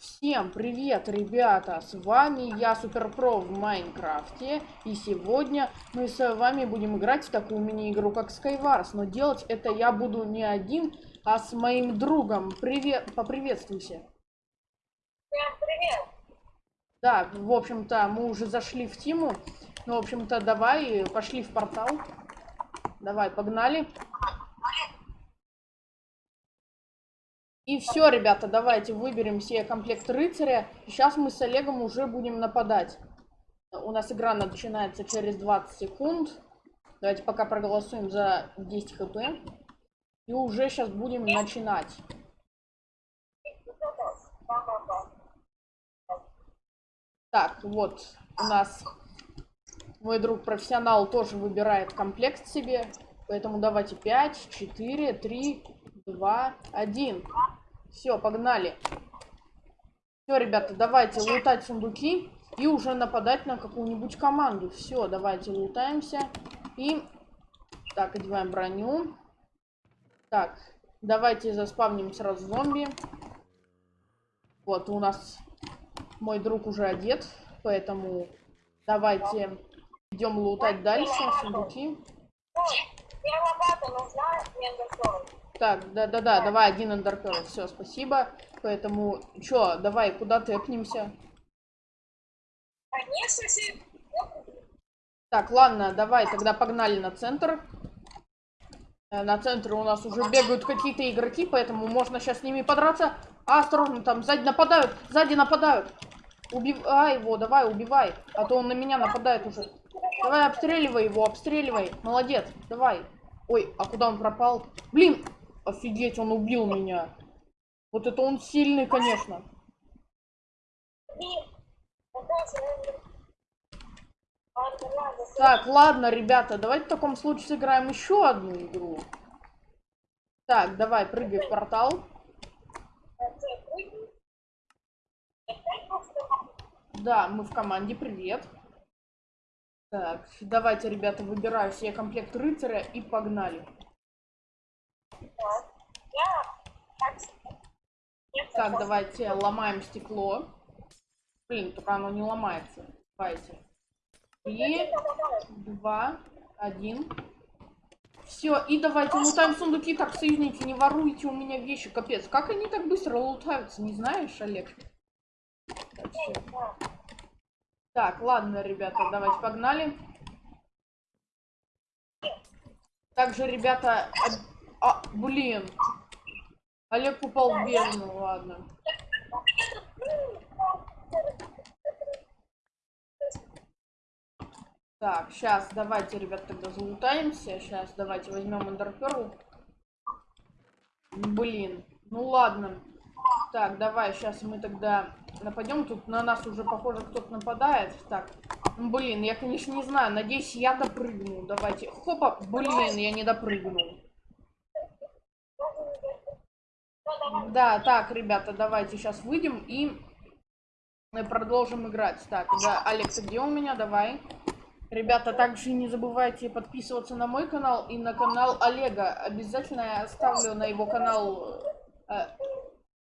Всем привет, ребята! С вами я, Суперпро в Майнкрафте. И сегодня мы с вами будем играть в такую мини-игру, как Skywars. Но делать это я буду не один, а с моим другом. Привет, поприветствуйся. Всем привет! Да, в общем-то, мы уже зашли в Тиму. Ну, в общем-то, давай, пошли в портал. Давай, погнали. И все, ребята, давайте выберем себе комплект рыцаря. Сейчас мы с Олегом уже будем нападать. У нас игра начинается через 20 секунд. Давайте пока проголосуем за 10 хп. И уже сейчас будем начинать. Так, вот у нас мой друг профессионал тоже выбирает комплект себе. Поэтому давайте 5, 4, 3, 2, 1. Все, погнали. Все, ребята, давайте лутать сундуки и уже нападать на какую-нибудь команду. Все, давайте лутаемся. И... Так, одеваем броню. Так, давайте заспавним сразу зомби. Вот, у нас мой друг уже одет, поэтому давайте идем лутать дальше сундуки. Мне лопата нужна, мне так, да-да-да, давай один андерпел. Все, спасибо. Поэтому, чё, давай, куда тэпнемся? Конечно, все. Так, ладно, давай, тогда погнали на центр. Э, на центре у нас уже бегают какие-то игроки, поэтому можно сейчас с ними подраться. А, осторожно, там сзади нападают, сзади нападают. Убивай его, давай, убивай. А то он на меня нападает уже. Давай, обстреливай его, обстреливай. Молодец, давай. Ой, а куда он пропал? Блин, Офигеть, он убил меня. Вот это он сильный, конечно. Так, ладно, ребята, давайте в таком случае сыграем еще одну игру. Так, давай, прыгай в портал. Да, мы в команде, привет. Так, давайте, ребята, выбираю себе комплект рыцаря и погнали. Так, давайте ломаем стекло. Блин, только оно не ломается. Давайте. Три, два, один. Все, и давайте лутаем сундуки. Так, союзники, не воруйте у меня вещи. Капец, как они так быстро лутаются, не знаешь, Олег? Так, так ладно, ребята, давайте погнали. Также, ребята, а, блин. Олег упал в бездну, ладно. Так, сейчас давайте, ребят, тогда залутаемся. Сейчас давайте возьмем эндерперл. Блин, ну ладно. Так, давай, сейчас мы тогда нападем. Тут на нас уже, похоже, кто-то нападает. Так, блин, я, конечно, не знаю. Надеюсь, я допрыгну. Давайте. Хопа, блин, я не допрыгнул. Да, так, ребята, давайте сейчас выйдем и продолжим играть. Так, да, Алекс, где у меня? Давай. Ребята, также не забывайте подписываться на мой канал и на канал Олега. Обязательно я оставлю на его канал э,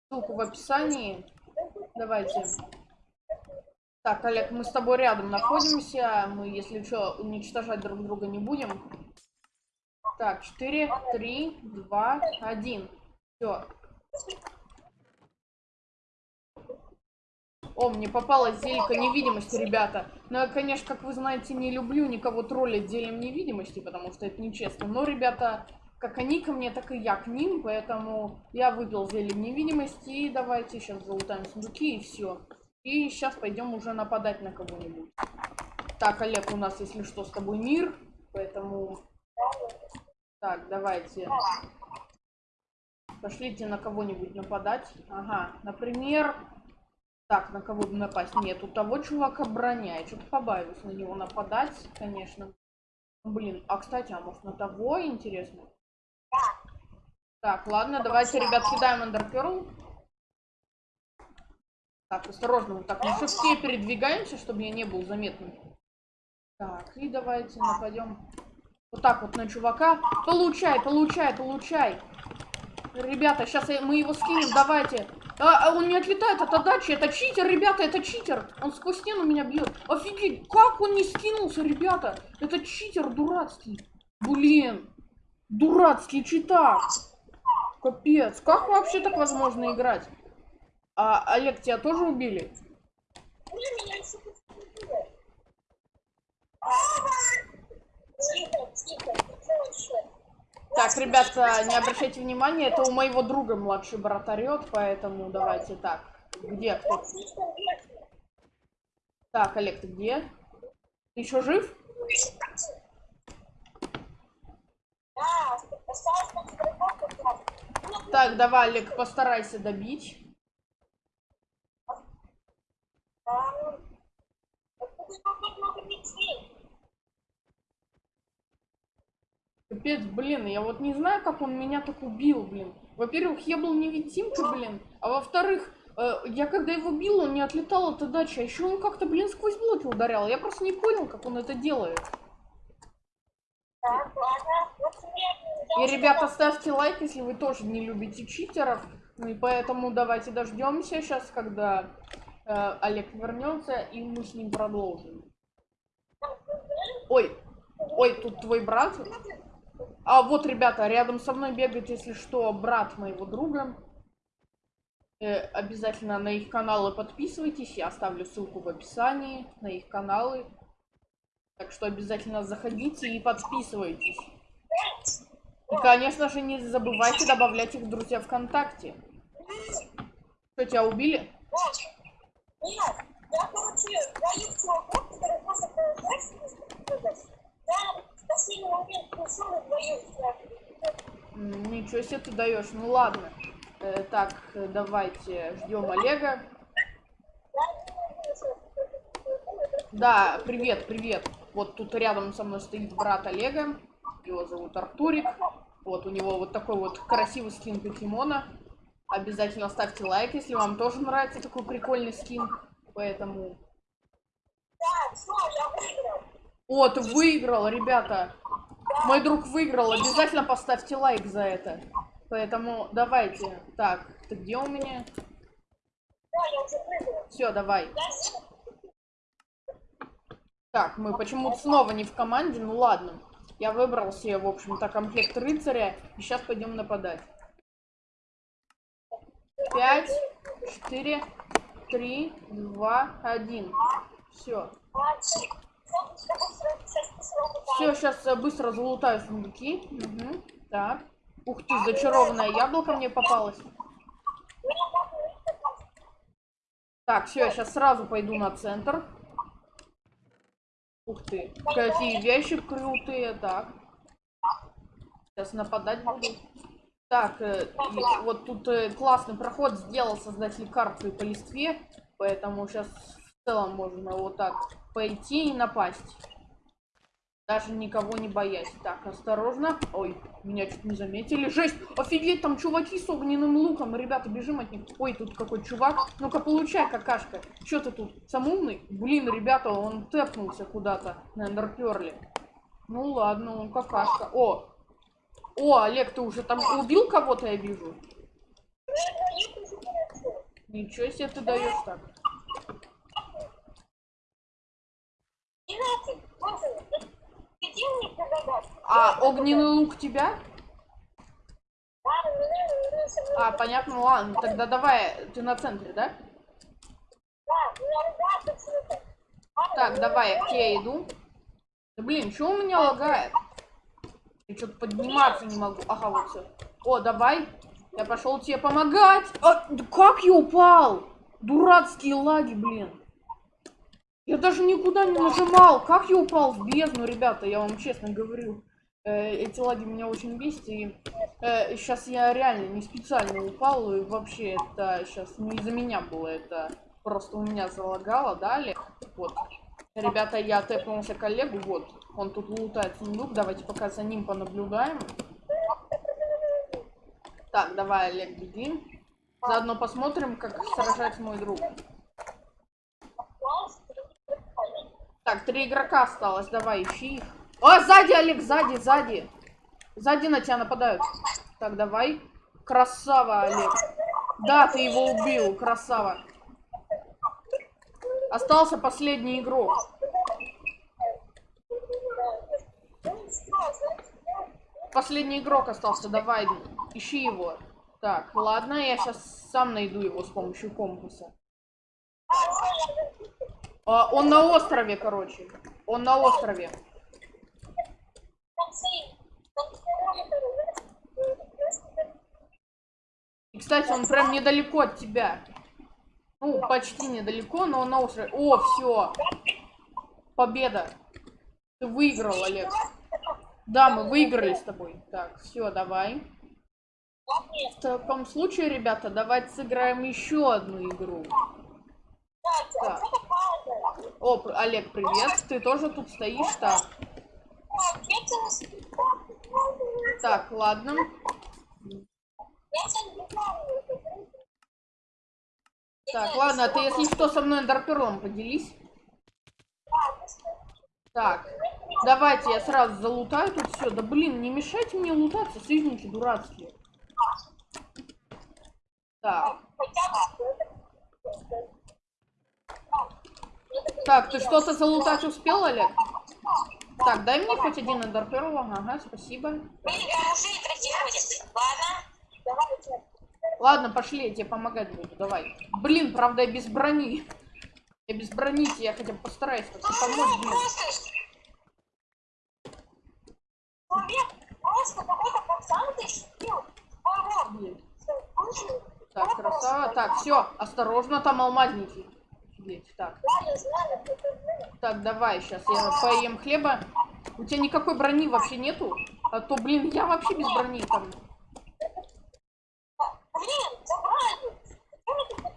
ссылку в описании. Давайте. Так, Олег, мы с тобой рядом находимся. Мы, если что, уничтожать друг друга не будем. Так, 4, 3, 2, 1. Все, о, мне попалась зелька невидимости, ребята. Но я, конечно, как вы знаете, не люблю никого троллить зельем невидимости, потому что это нечестно. Но, ребята, как они ко мне, так и я к ним, поэтому я выпил зелье невидимости. И давайте сейчас залутаем сундуки и все. И сейчас пойдем уже нападать на кого-нибудь. Так, Олег, у нас, если что, с тобой мир, поэтому... Так, давайте. Пошлите на кого-нибудь нападать. Ага, например... Так, на кого бы напасть? Нет, у того чувака броня. Я что-то побаиваюсь на него нападать, конечно. Блин, а кстати, а может на того интересно? Так, ладно, давайте, ребят, кидаем Эндерперл. Так, осторожно, вот так на шифте передвигаемся, чтобы я не был заметным. Так, и давайте нападем. Вот так вот на чувака. Получай, получай, получай. Ребята, сейчас мы его скинем, давайте. А, а он не отлетает от отдачи. Это читер, ребята, это читер. Он сквозь стену меня бьет. Офигеть, как он не скинулся, ребята? Это читер дурацкий. Блин. Дурацкий читак. Капец. Как вообще так возможно играть? А, Олег, тебя тоже убили? Тихо, тихо, тихо. Так, ребята, не обращайте внимания, это у моего друга младший брат орет, поэтому давайте так. Где кто? Так, Олег, ты где? Ты еще жив? Так, давай, Олег, постарайся добить. А, Капец, блин, я вот не знаю, как он меня так убил, блин. Во-первых, я был невидимкой, блин. А во-вторых, э, я когда его бил, он не отлетал от отдачи. А еще он как-то, блин, сквозь блоки ударял. Я просто не понял, как он это делает. И, ребята, ставьте лайк, если вы тоже не любите читеров. Ну и поэтому давайте дождемся сейчас, когда э, Олег вернется, и мы с ним продолжим. Ой, ой, тут твой брат. А вот, ребята, рядом со мной бегает, если что, брат моего друга. Э, обязательно на их каналы подписывайтесь. Я оставлю ссылку в описании на их каналы. Так что обязательно заходите и подписывайтесь. И, конечно же, не забывайте добавлять их в друзья ВКонтакте. Что, тебя убили? Нет, я, короче, двоих чуваков, которые просто проезжать, я в Ничего себе ты даешь. Ну ладно. Э, так, давайте ждем Олега. Да, привет, привет. Вот тут рядом со мной стоит брат Олега. Его зовут Артурик. Вот у него вот такой вот красивый скин покемона. Обязательно ставьте лайк, если вам тоже нравится такой прикольный скин. Поэтому... Я выиграл. Ребята. Мой друг выиграл. Обязательно поставьте лайк за это. Поэтому давайте. Так, ты где у меня? Все, давай. Так, мы почему-то снова не в команде, ну ладно. Я выбрал себе, в общем-то, комплект рыцаря, и сейчас пойдем нападать. Пять, четыре, три, два, один. Все. Все, сейчас быстро залутаю сундуки. Мгм, Так. Ух ты, зачарованное яблоко мне попалось. Так, все, я сейчас сразу пойду на центр. Ух ты, какие вещи крутые. Так. Сейчас нападать буду. Так, э, вот тут э, классный проход сделал создатель карты по листве. Поэтому сейчас в целом можно вот так пойти и напасть. Даже никого не боясь. Так, осторожно. Ой, меня чуть не заметили. Жесть! Офигеть, там чуваки с огненным луком. Ребята, бежим от них. Ой, тут какой чувак. Ну-ка, получай, какашка. Чё ты тут? Сам умный? Блин, ребята, он тэпнулся куда-то на эндерперле. Ну ладно, он какашка. О! О, Олег, ты уже там убил кого-то, я вижу. Ничего себе ты даешь так. Девятый, боже, ты- где мне погадать? А огненный лук тебя? А, понятно, ладно. Тогда давай, ты на центре, да? Так, давай, к тебе иду. Да блин, что у меня лагает? Я что-то подниматься не могу. Ага, вот все. О, давай. Я пошел тебе помогать. А, да как я упал? Дурацкие лаги, блин. Я даже никуда не нажимал. Как я упал в бездну, ребята, я вам честно говорю. Э, эти лаги меня очень бесят. И сейчас я реально не специально упал. И вообще это сейчас не из-за меня было. Это просто у меня залагало, да, Олег? Вот. Ребята, я тэпнулся коллегу, вот. Он тут лутает сундук. Давайте пока за ним понаблюдаем. Так, давай, Олег, беги. Заодно посмотрим, как сражать мой друг. Так, три игрока осталось, давай, ищи их. О, сзади, Олег, сзади, сзади. Сзади на тебя нападают. Так, давай. Красава, Олег. Да, ты его убил, красава. Остался последний игрок. Последний игрок остался, давай, ищи его. Так, ладно, я сейчас сам найду его с помощью компаса. А, он на острове, короче. Он на острове. И, кстати, он прям недалеко от тебя. Ну, почти недалеко, но он на острове. О, все. Победа. Ты выиграл, Олег. Да, мы выиграли с тобой. Так, все, давай. В таком случае, ребята, давайте сыграем еще одну игру. Так. О, Олег, привет. Ты тоже тут стоишь? Так. Так, ладно. Так, ладно, ты если что со мной эндерперлом поделись. Так, давайте я сразу залутаю тут все. Да блин, не мешайте мне лутаться, союзники дурацкие. Так. Так, ты что-то залутать успел, Олег? Так, дай мне хоть один эндерперл. Ага, спасибо. Ладно, пошли, я тебе помогать буду, давай. Блин, правда, я без брони. Я без брони, я хотя бы постараюсь как-то помочь, блин. Так, красава. Так, все, осторожно, там алмазники. Офигеть, так. Так, давай, сейчас я поем хлеба. У тебя никакой брони вообще нету? А то, блин, я вообще без брони там.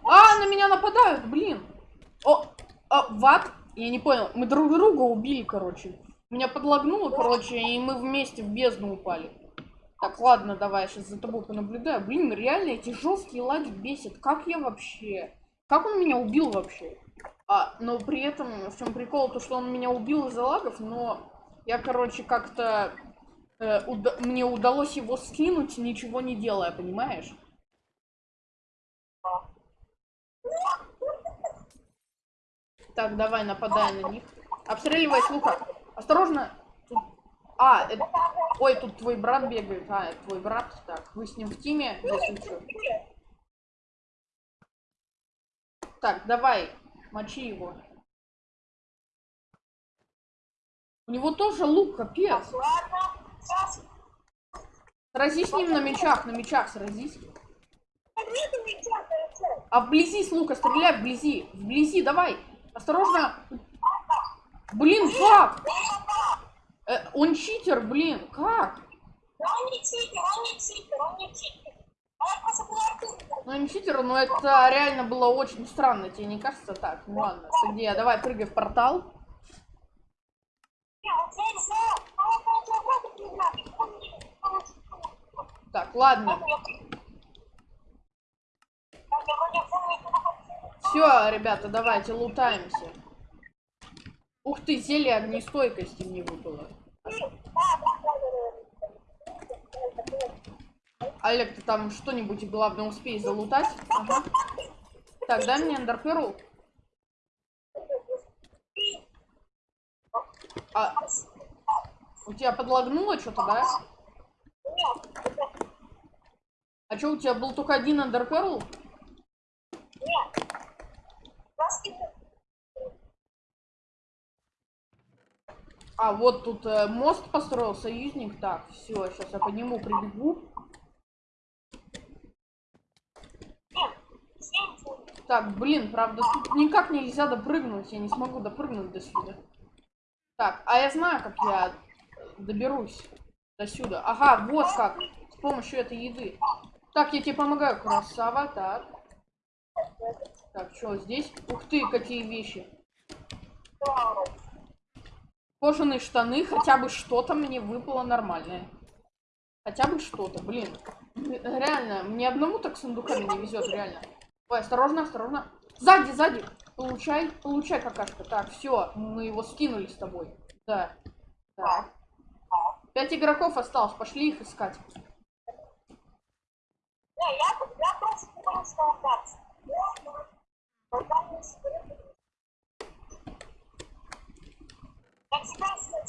А, на меня нападают, блин. О, а, ват? Я не понял. Мы друг друга убили, короче. Меня подлагнуло, короче, и мы вместе в бездну упали. Так, ладно, давай, сейчас за тобой понаблюдаю. Блин, реально эти жесткие лаги бесят. Как я вообще... Как он меня убил вообще? А, но при этом, в чем прикол, то, что он меня убил из-за лагов, но я, короче, как-то... Э, уда мне удалось его скинуть, ничего не делая, понимаешь? Так, давай, нападай на них. Обстреливай с лука. Осторожно. Тут... А, это... Ой, тут твой брат бегает. А, это твой брат. Так, вы с ним в тиме, если что. Так, давай, мочи его. У него тоже лук, капец. Сразись с ним на мечах, на мечах сразись. А вблизи с лука стреляй, вблизи. Вблизи, давай. Осторожно. Блин, как? Э, он читер, блин, как? Он не читер, он не читер, он не читер. Ну, не читер, но это реально было очень странно, тебе не кажется так? Ну ладно, где? Давай прыгай в портал. Так, ладно. Все, ребята, давайте лутаемся. Ух ты, зелье огнестойкости мне выпало. Олег, ты там что-нибудь главное успей залутать? Ага. Так, дай мне эндерперл. А, у тебя подлагнуло что-то, да? А что, у тебя был только один эндерперл? А, вот тут э, мост построил союзник. Так, все, сейчас я по нему прибегу. Так, блин, правда, тут никак нельзя допрыгнуть. Я не смогу допрыгнуть до сюда. Так, а я знаю, как я доберусь до сюда. Ага, вот как. С помощью этой еды. Так, я тебе помогаю, красава. Так. Так, что здесь? Ух ты, какие вещи. Кожаные штаны, хотя бы что-то мне выпало нормальное. Хотя бы что-то, блин. Реально, мне одному так сундуками не везет, реально. Ой, осторожно, осторожно. Сзади, сзади. Получай, получай какашка. Так, все, мы его скинули с тобой. Да. Так. Пять игроков осталось, пошли их искать.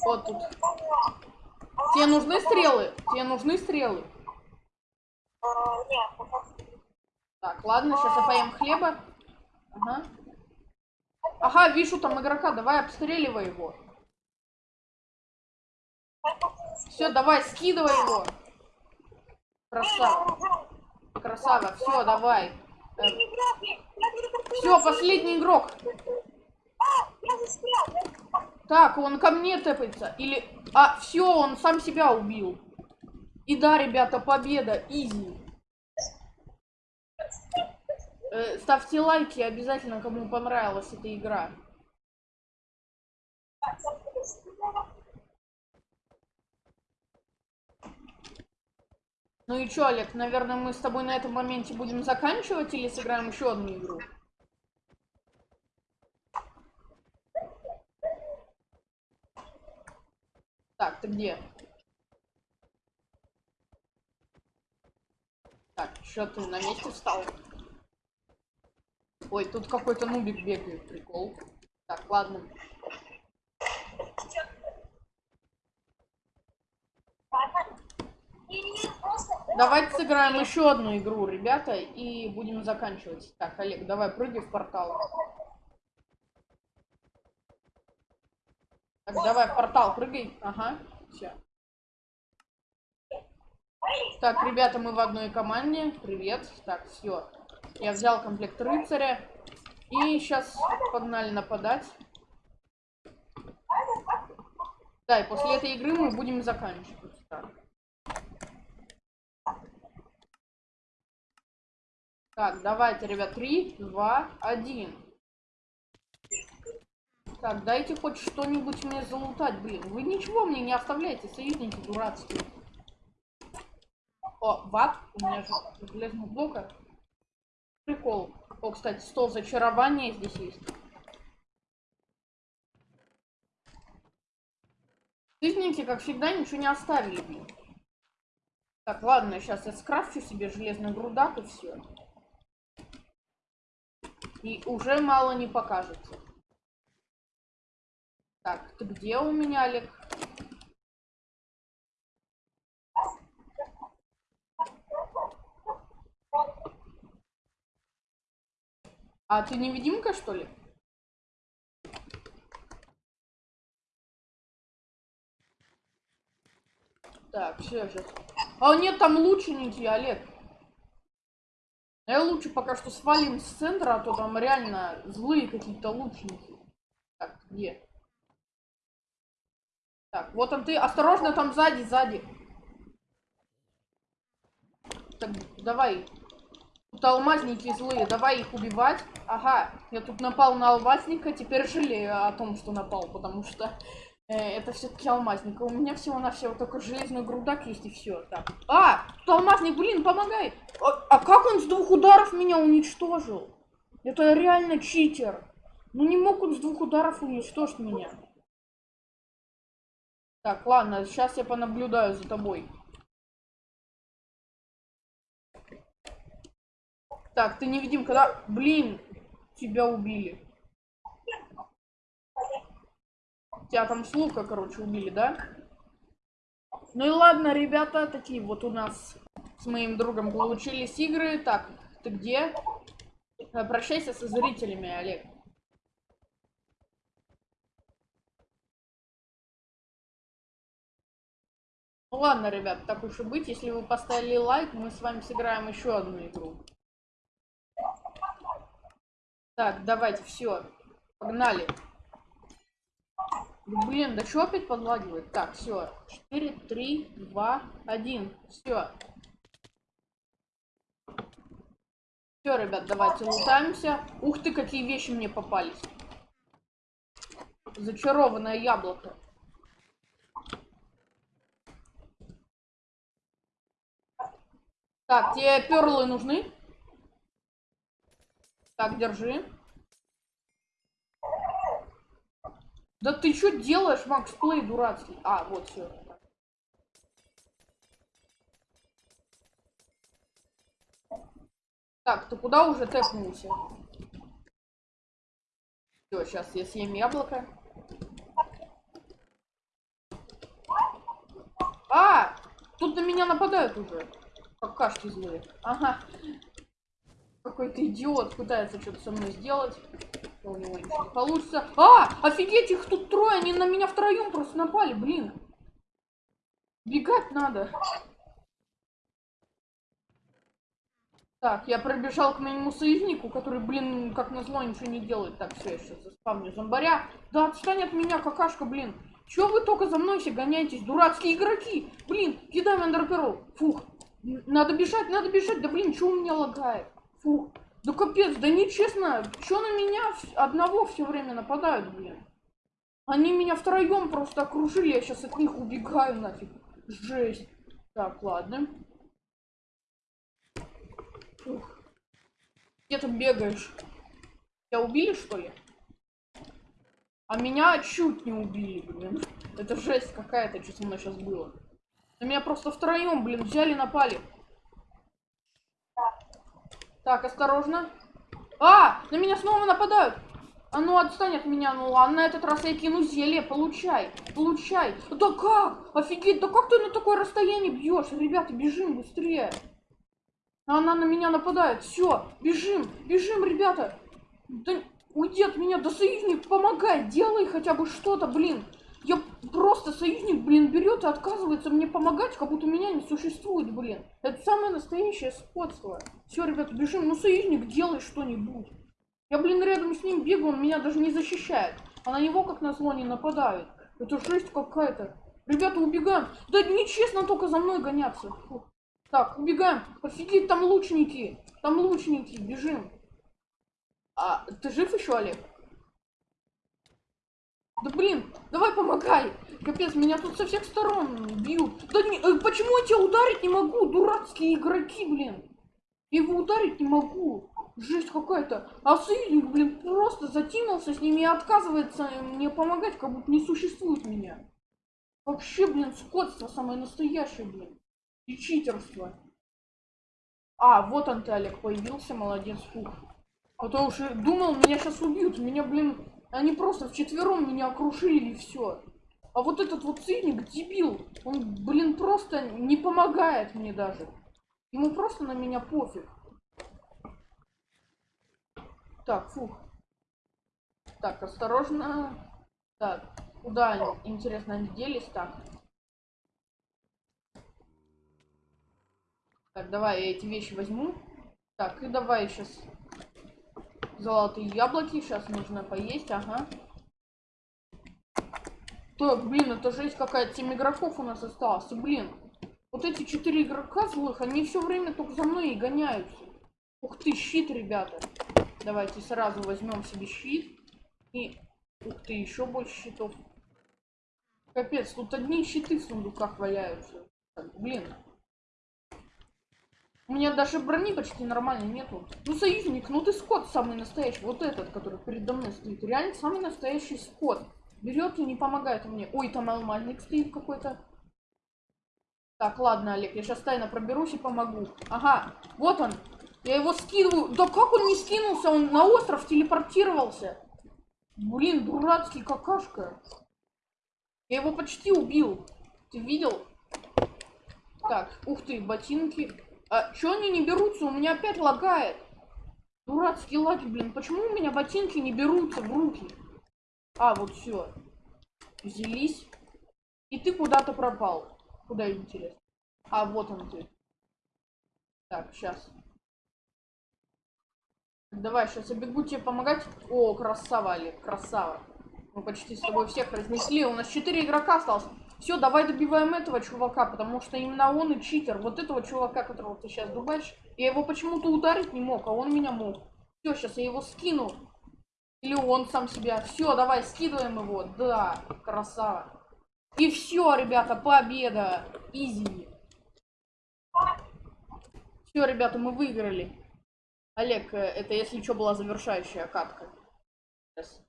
Вот тут. Тебе нужны стрелы? Тебе нужны стрелы? Нет, пока Так, ладно, сейчас я поем хлеба. Ага. Ага, вижу там игрока, давай обстреливай его. Все, давай, скидывай его. Красава. Красава, все, давай. Все, последний игрок. Так, он ко мне тэпается. Или... А, все, он сам себя убил. И да, ребята, победа, изи. Э, ставьте лайки обязательно, кому понравилась эта игра. Ну и чё, Олег, наверное, мы с тобой на этом моменте будем заканчивать или сыграем еще одну игру? Так, ты где? Так, что ты на месте встал? Ой, тут какой-то нубик бегает, прикол. Так, ладно. Давайте сыграем еще одну игру, ребята, и будем заканчивать. Так, Олег, давай прыгай в портал. Так, давай в портал прыгай. Ага, все. Так, ребята, мы в одной команде. Привет. Так, все. Я взял комплект рыцаря. И сейчас погнали нападать. Да, и после этой игры мы будем заканчивать. Так. Так, давайте, ребят, 3, 2, 1. Так, дайте хоть что-нибудь мне залутать, блин. Вы ничего мне не оставляете, союзники дурацкие. О, ват, у меня же железного блока. Прикол. О, кстати, стол зачарования здесь есть. Союзники, как всегда, ничего не оставили, блин. Так, ладно, сейчас я скрафчу себе железный грудак и все. И уже мало не покажется. Так, ты где у меня, Олег? А ты невидимка, что ли? Так, все же. А нет, там лучники, Олег. Я лучше пока что свалим с центра, а то там реально злые какие-то лучники. Так, где? Так, вот он ты. Осторожно, там сзади, сзади. Так, давай. Тут алмазники злые, давай их убивать. Ага, я тут напал на алмазника, теперь жалею о том, что напал, потому что э, это все-таки алмазник. У меня всего-навсего только железный грудак есть и все. Так. А, тут алмазник, блин, помогай. А, а как он с двух ударов меня уничтожил? Это реально читер. Ну не мог он с двух ударов уничтожить меня. Так, ладно, сейчас я понаблюдаю за тобой. Так, ты не видим, когда... Блин, тебя убили. Тебя там с короче, убили, да? Ну и ладно, ребята, такие вот у нас с моим другом получились игры. Так, ты где? Э, прощайся со зрителями, Олег. Ну ладно, ребят, так уж и быть. Если вы поставили лайк, мы с вами сыграем еще одну игру. Так, давайте, все. Погнали. Блин, да что опять подлагивает? Так, все. 4, 3, 2, 1. Все. Все, ребят, давайте лутаемся. Ух ты, какие вещи мне попались. Зачарованное яблоко. Так, тебе перлы нужны? Так, держи. Да ты что делаешь, Макс Плей дурацкий? А, вот все. Так, ты куда уже тэпнулся? Все, сейчас я съем яблоко. А! Тут на меня нападают уже. Какашки злые. Ага. Какой-то идиот пытается что-то со мной сделать. У него ничего не получится. А! Офигеть, их тут трое, они на меня втроем просто напали, блин. Бегать надо. Так, я пробежал к моему союзнику, который, блин, как назло, ничего не делает. Так, все, я сейчас заспавню зомбаря. Да отстань от меня, какашка, блин. Чё вы только за мной все гоняетесь, дурацкие игроки? Блин, кидаем эндерперл. Фух, надо бежать, надо бежать. Да блин, что у меня лагает? Фух, да капец, да нечестно. Чё на меня одного все время нападают, блин? Они меня втроем просто окружили, я сейчас от них убегаю нафиг. Жесть. Так, ладно. Фух. Где ты бегаешь? Тебя убили, что ли? А меня чуть не убили, блин. Это жесть какая-то, что со мной сейчас было. На меня просто втроем, блин, взяли, напали. Так, осторожно. А, на меня снова нападают. А ну отстань от меня, ну ладно, на этот раз я кину зелье, получай, получай. Да как? Офигеть, да как ты на такое расстояние бьешь? Ребята, бежим быстрее. Она на меня нападает. Все, бежим, бежим, ребята. Да уйди от меня, да союзник, помогай, делай хотя бы что-то, блин. Я просто союзник, блин, берет и отказывается мне помогать, как будто меня не существует, блин. Это самое настоящее сходство. Все, ребята, бежим. Ну, союзник, делай что-нибудь. Я, блин, рядом с ним бегаю, он меня даже не защищает. А на него, как назло, не нападают. Это жесть какая-то. Ребята, убегаем. Да нечестно только за мной гоняться. Фу. Так, убегаем. Офигеть, там лучники. Там лучники, бежим. А, ты жив еще, Олег? Да блин, давай помогай. Капец, меня тут со всех сторон бьют. Да не, э, почему я тебя ударить не могу? Дурацкие игроки, блин. Я его ударить не могу. Жесть какая-то. А союзник, блин, просто затянулся с ними и отказывается мне помогать, как будто не существует меня. Вообще, блин, скотство самое настоящее, блин. И читерство. А, вот он ты, Олег, появился, молодец, фух. А то уж думал, меня сейчас убьют. Меня, блин, они просто вчетвером меня окружили и все. А вот этот вот циник, дебил, он, блин, просто не помогает мне даже. Ему просто на меня пофиг. Так, фух. Так, осторожно. Так, куда они, интересно, они делись? Так. Так, давай я эти вещи возьму. Так, и давай сейчас Золотые яблоки. Сейчас нужно поесть, ага. Так, блин, это жесть какая-то. 7 игроков у нас осталось. Блин, вот эти четыре игрока злых, они все время только за мной и гоняются. Ух ты, щит, ребята. Давайте сразу возьмем себе щит. И, ух ты, еще больше щитов. Капец, тут одни щиты в сундуках валяются. Так, блин, у меня даже брони почти нормально нету. Ну, союзник, ну ты скот самый настоящий. Вот этот, который передо мной стоит. Реально самый настоящий скот. Берет и не помогает мне. Ой, там алмазник стоит какой-то. Так, ладно, Олег, я сейчас тайно проберусь и помогу. Ага, вот он. Я его скидываю. Да как он не скинулся? Он на остров телепортировался. Блин, дурацкий какашка. Я его почти убил. Ты видел? Так, ух ты, ботинки. А чё они не берутся? У меня опять лагает. Дурацкие лаги, блин. Почему у меня ботинки не берутся в руки? А, вот все. Взялись. И ты куда-то пропал. Куда интересно? А, вот он ты. Так, сейчас. Давай, сейчас я бегу тебе помогать. О, красава, Олег, красава. Мы почти с тобой всех разнесли. У нас 4 игрока осталось. Все, давай добиваем этого чувака, потому что именно он и читер. Вот этого чувака, которого ты сейчас дубаешь. Я его почему-то ударить не мог, а он меня мог. Все, сейчас я его скину. Или он сам себя. Все, давай, скидываем его. Да, красава. И все, ребята, победа. Изи. Все, ребята, мы выиграли. Олег, э, это если что была завершающая катка. Сейчас.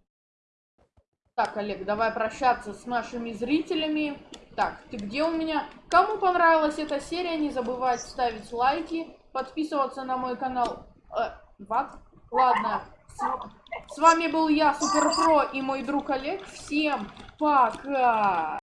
Так, Олег, давай прощаться с нашими зрителями. Так, ты где у меня? Кому понравилась эта серия, не забывайте ставить лайки, подписываться на мой канал. Э, баг? Ладно. С, с вами был я, Супер Про, и мой друг Олег. Всем пока!